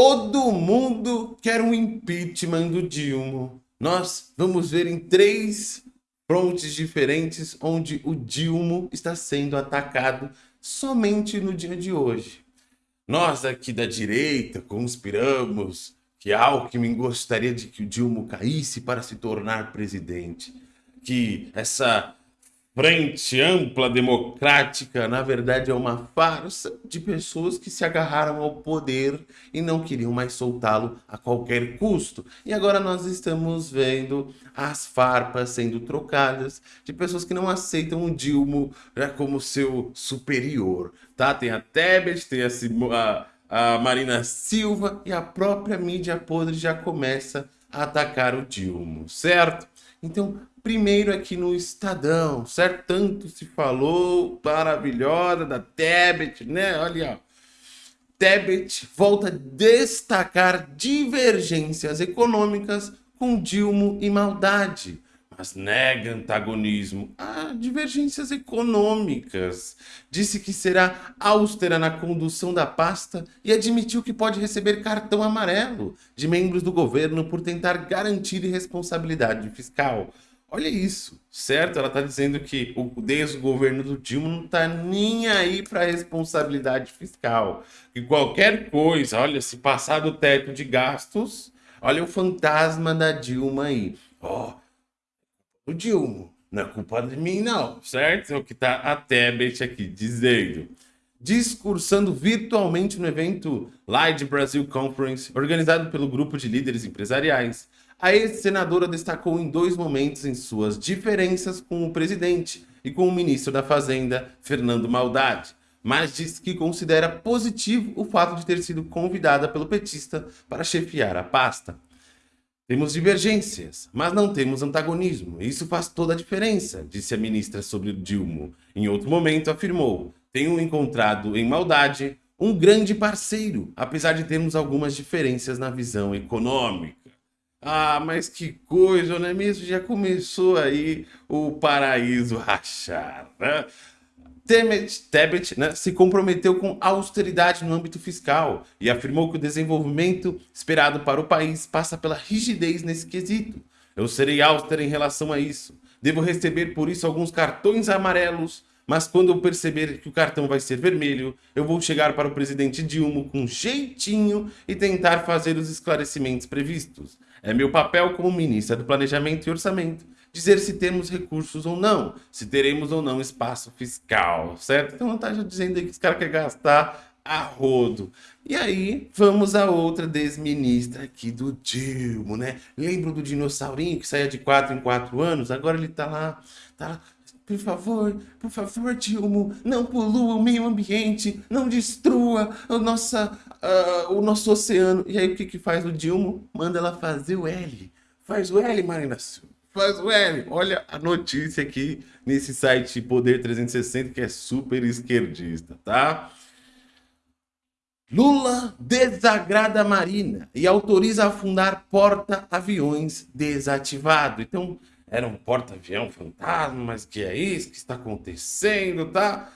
Todo mundo quer um impeachment do Dilma. Nós vamos ver em três frontes diferentes onde o Dilma está sendo atacado somente no dia de hoje. Nós aqui da direita conspiramos que Alckmin gostaria de que o Dilma caísse para se tornar presidente, que essa frente ampla democrática, na verdade, é uma farsa de pessoas que se agarraram ao poder e não queriam mais soltá-lo a qualquer custo. E agora nós estamos vendo as farpas sendo trocadas de pessoas que não aceitam o Dilma como seu superior. Tá? Tem a Tebet, tem a, a, a Marina Silva e a própria mídia podre já começa a atacar o Dilma, certo? Então, primeiro aqui no Estadão, certo? Tanto se falou, maravilhosa, da Tebet, né? Olha, ó. Tebet volta a destacar divergências econômicas com Dilma e maldade, mas nega antagonismo a divergências econômicas. Disse que será austera na condução da pasta e admitiu que pode receber cartão amarelo de membros do governo por tentar garantir responsabilidade fiscal. Olha isso, certo? Ela está dizendo que o, desde o governo do Dilma não está nem aí para responsabilidade fiscal. Que qualquer coisa, olha, se passar do teto de gastos, olha o fantasma da Dilma aí. Ó, oh, o Dilma, não é culpa de mim não, certo? É o que está a Tebet aqui dizendo. Discursando virtualmente no evento Light Brasil Conference, organizado pelo grupo de líderes empresariais, a ex-senadora destacou em dois momentos em suas diferenças com o presidente e com o ministro da Fazenda, Fernando Maldade, mas disse que considera positivo o fato de ter sido convidada pelo petista para chefiar a pasta. Temos divergências, mas não temos antagonismo. Isso faz toda a diferença, disse a ministra sobre Dilma. Em outro momento afirmou, tenho encontrado em Maldade um grande parceiro, apesar de termos algumas diferenças na visão econômica. Ah, mas que coisa, não é mesmo? Já começou aí o paraíso rachar, né? Tebet, Tebet né, se comprometeu com austeridade no âmbito fiscal e afirmou que o desenvolvimento esperado para o país passa pela rigidez nesse quesito. Eu serei austero em relação a isso. Devo receber por isso alguns cartões amarelos, mas quando eu perceber que o cartão vai ser vermelho, eu vou chegar para o presidente Dilma com jeitinho e tentar fazer os esclarecimentos previstos. É meu papel como ministra do Planejamento e Orçamento dizer se temos recursos ou não, se teremos ou não espaço fiscal, certo? Então não tá já dizendo aí que os caras querem gastar a rodo. E aí, vamos a outra desministra aqui do Dilma, né? Lembro do dinossaurinho que saía de 4 em 4 anos? Agora ele tá lá, tá lá por favor, por favor, Dilma, não polua o meio ambiente, não destrua a nossa, uh, o nosso oceano. E aí o que, que faz o Dilma? Manda ela fazer o L. Faz o L, Marina Faz o L. Olha a notícia aqui nesse site Poder 360 que é super esquerdista, tá? Lula desagrada a Marina e autoriza a afundar porta-aviões desativado. Então, era um porta-avião fantasma, mas que é isso que está acontecendo, tá?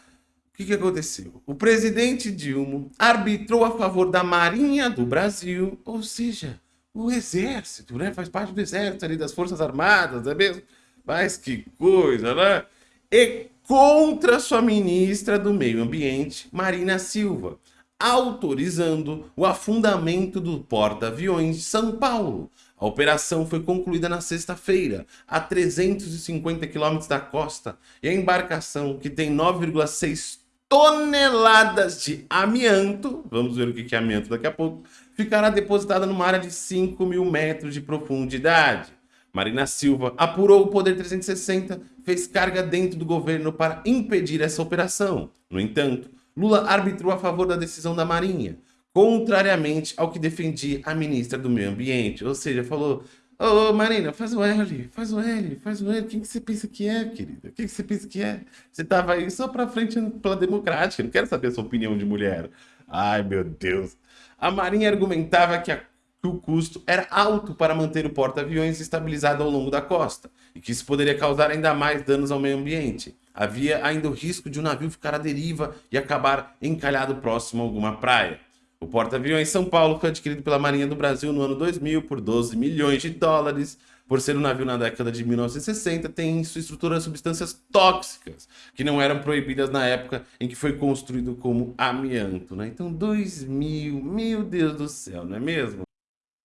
O que, que aconteceu? O presidente Dilma arbitrou a favor da Marinha do Brasil, ou seja, o Exército, né? Faz parte do Exército ali, das Forças Armadas, não é mesmo? Mas que coisa, né? E contra sua ministra do Meio Ambiente, Marina Silva, autorizando o afundamento do porta-aviões de São Paulo, a operação foi concluída na sexta-feira, a 350 quilômetros da costa, e a embarcação, que tem 9,6 toneladas de amianto, vamos ver o que é amianto daqui a pouco, ficará depositada numa área de 5 mil metros de profundidade. Marina Silva apurou o Poder 360, fez carga dentro do governo para impedir essa operação. No entanto, Lula arbitrou a favor da decisão da Marinha, contrariamente ao que defendia a ministra do Meio Ambiente. Ou seja, falou, ô oh, Marina, faz o L, faz o L, faz o L. Quem que você pensa que é, querida? Quem que você pensa que é? Você tava aí só pra frente pela democrática, não quero saber a sua opinião de mulher. Ai, meu Deus. A Marinha argumentava que, a, que o custo era alto para manter o porta-aviões estabilizado ao longo da costa e que isso poderia causar ainda mais danos ao meio ambiente. Havia ainda o risco de o um navio ficar à deriva e acabar encalhado próximo a alguma praia. O porta-aviões São Paulo foi adquirido pela Marinha do Brasil no ano 2000 por 12 milhões de dólares. Por ser um navio na década de 1960, tem em sua estrutura substâncias tóxicas, que não eram proibidas na época em que foi construído como amianto. Né? Então, 2000, meu Deus do céu, não é mesmo?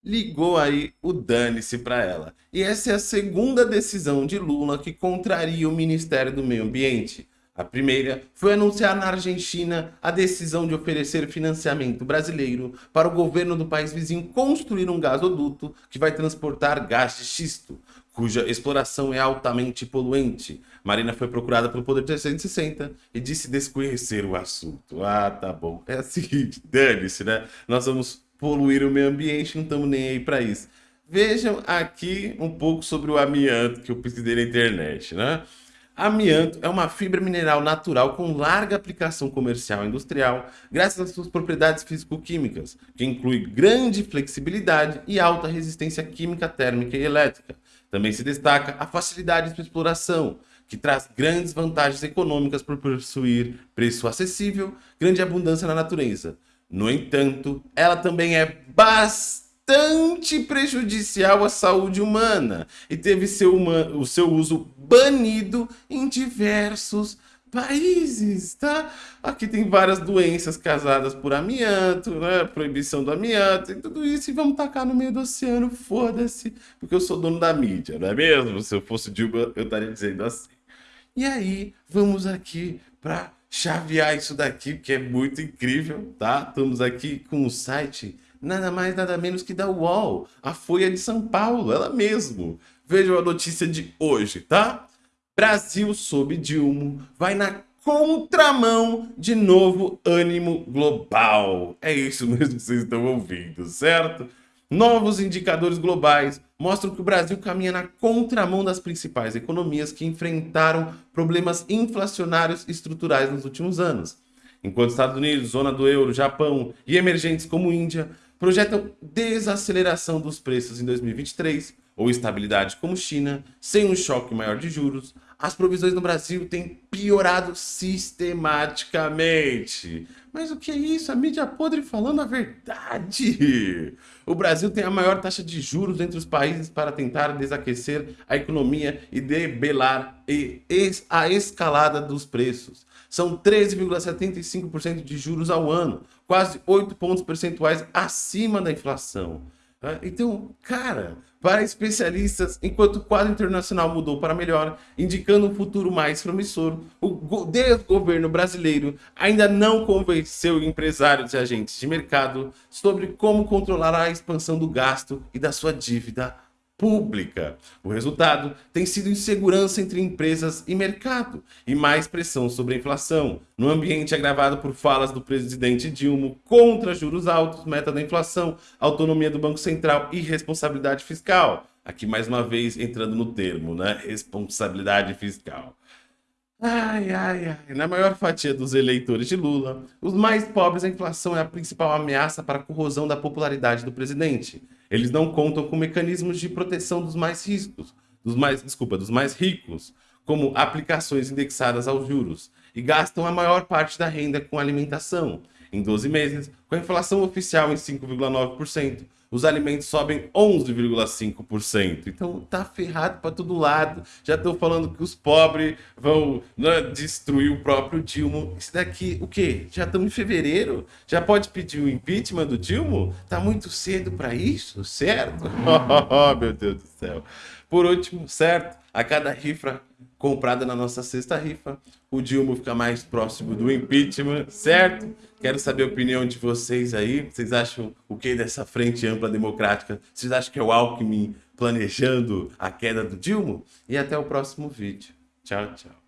ligou aí o dane-se para ela. E essa é a segunda decisão de Lula que contraria o Ministério do Meio Ambiente. A primeira foi anunciar na Argentina a decisão de oferecer financiamento brasileiro para o governo do país vizinho construir um gasoduto que vai transportar gás de xisto, cuja exploração é altamente poluente. Marina foi procurada pelo Poder 360 e disse desconhecer o assunto. Ah, tá bom. É assim, dane-se, né? Nós vamos poluir o meio ambiente, não estamos nem aí para isso. Vejam aqui um pouco sobre o amianto que eu pesquisei na internet, né? Amianto é uma fibra mineral natural com larga aplicação comercial e industrial, graças às suas propriedades físico-químicas, que inclui grande flexibilidade e alta resistência química, térmica e elétrica. Também se destaca a facilidade de exploração, que traz grandes vantagens econômicas por possuir preço acessível, grande abundância na natureza. No entanto, ela também é bastante prejudicial à saúde humana e teve seu, o seu uso banido em diversos países, tá? Aqui tem várias doenças causadas por amianto, né? Proibição do amianto e tudo isso. E vamos tacar no meio do oceano, foda-se, porque eu sou dono da mídia, não é mesmo? Se eu fosse Dilma, eu estaria dizendo assim. E aí, vamos aqui para chavear isso daqui, que é muito incrível, tá? Estamos aqui com o site nada mais, nada menos que da UOL, a Folha de São Paulo, ela mesmo. Vejam a notícia de hoje, tá? Brasil sob Dilma vai na contramão de novo ânimo global. É isso mesmo que vocês estão ouvindo, certo? Novos indicadores globais mostram que o Brasil caminha na contramão das principais economias que enfrentaram problemas inflacionários estruturais nos últimos anos. Enquanto Estados Unidos, zona do euro, Japão e emergentes como Índia projetam desaceleração dos preços em 2023 ou estabilidade como China, sem um choque maior de juros, as provisões no Brasil têm piorado sistematicamente. Mas o que é isso? A mídia podre falando a verdade. O Brasil tem a maior taxa de juros entre os países para tentar desaquecer a economia e debelar a escalada dos preços. São 13,75% de juros ao ano, quase 8 pontos percentuais acima da inflação. Tá? Então, cara, para especialistas, enquanto o quadro internacional mudou para melhor, indicando um futuro mais promissor, o desgoverno brasileiro ainda não convenceu empresários e agentes de mercado sobre como controlar a expansão do gasto e da sua dívida pública. O resultado tem sido insegurança entre empresas e mercado e mais pressão sobre a inflação, no ambiente agravado por falas do presidente Dilma contra juros altos, meta da inflação, autonomia do Banco Central e responsabilidade fiscal. Aqui mais uma vez entrando no termo, né? Responsabilidade fiscal. Ai, ai, ai. Na maior fatia dos eleitores de Lula, os mais pobres, a inflação é a principal ameaça para a corrosão da popularidade do presidente. Eles não contam com mecanismos de proteção dos mais riscos, dos mais, desculpa, dos mais ricos, como aplicações indexadas aos juros, e gastam a maior parte da renda com alimentação. Em 12 meses, com a inflação oficial em 5,9%, os alimentos sobem 11,5%. Então tá ferrado para todo lado. Já estão falando que os pobres vão né, destruir o próprio Dilma. Isso daqui, o quê? Já estamos em fevereiro? Já pode pedir o impeachment do Dilma? Tá muito cedo para isso, certo? oh, meu Deus do céu. Por último, certo? A cada rifa comprada na nossa sexta rifa, o Dilma fica mais próximo do impeachment, certo? Quero saber a opinião de vocês aí. Vocês acham o que dessa frente ampla democrática? Vocês acham que é o Alckmin planejando a queda do Dilma? E até o próximo vídeo. Tchau, tchau.